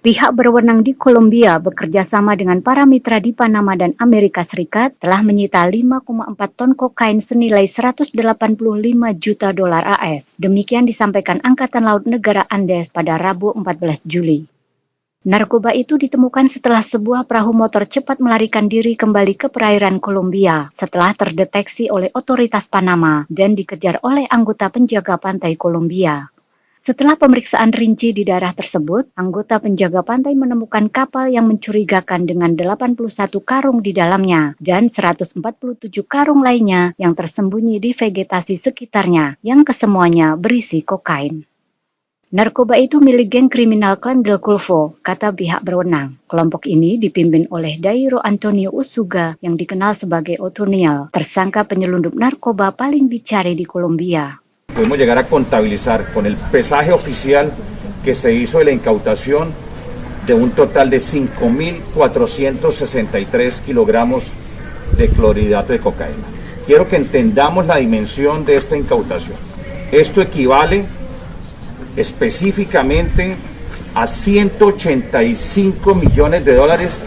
Pihak berwenang di Kolombia bekerja sama dengan para mitra di Panama dan Amerika Serikat telah menyita 5,4 ton kokain senilai 185 juta dolar AS. Demikian disampaikan Angkatan Laut Negara Andes pada Rabu 14 Juli. Narkoba itu ditemukan setelah sebuah perahu motor cepat melarikan diri kembali ke perairan Kolombia setelah terdeteksi oleh otoritas Panama dan dikejar oleh anggota penjaga pantai Kolombia. Setelah pemeriksaan rinci di daerah tersebut, anggota penjaga pantai menemukan kapal yang mencurigakan dengan 81 karung di dalamnya dan 147 karung lainnya yang tersembunyi di vegetasi sekitarnya yang kesemuanya berisi kokain. Narkoba itu milik geng kriminal klan Del Golfo, kata pihak berwenang. Kelompok ini dipimpin oleh Dairo Antonio Usuga yang dikenal sebagai Otoniel, tersangka penyelundup narkoba paling dicari di Kolombia. Podemos llegar a contabilizar con el pesaje oficial que se hizo de la incautación de un total de 5.463 kilogramos de clorhidrato de cocaína. Quiero que entendamos la dimensión de esta incautación. Esto equivale específicamente a 185 millones de dólares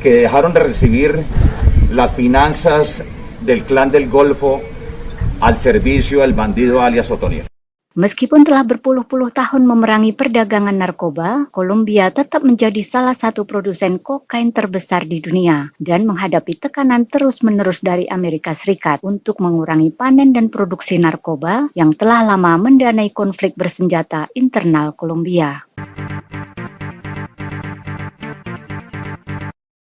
que dejaron de recibir las finanzas del clan del Golfo al servicio del bandido alias Otoniel. Meskipun telah berpuluh-puluh tahun memerangi perdagangan narkoba, Kolombia tetap menjadi salah satu produsen kokain terbesar di dunia dan menghadapi tekanan terus-menerus dari Amerika Serikat untuk mengurangi panen dan produksi narkoba yang telah lama mendanai konflik bersenjata internal Kolombia.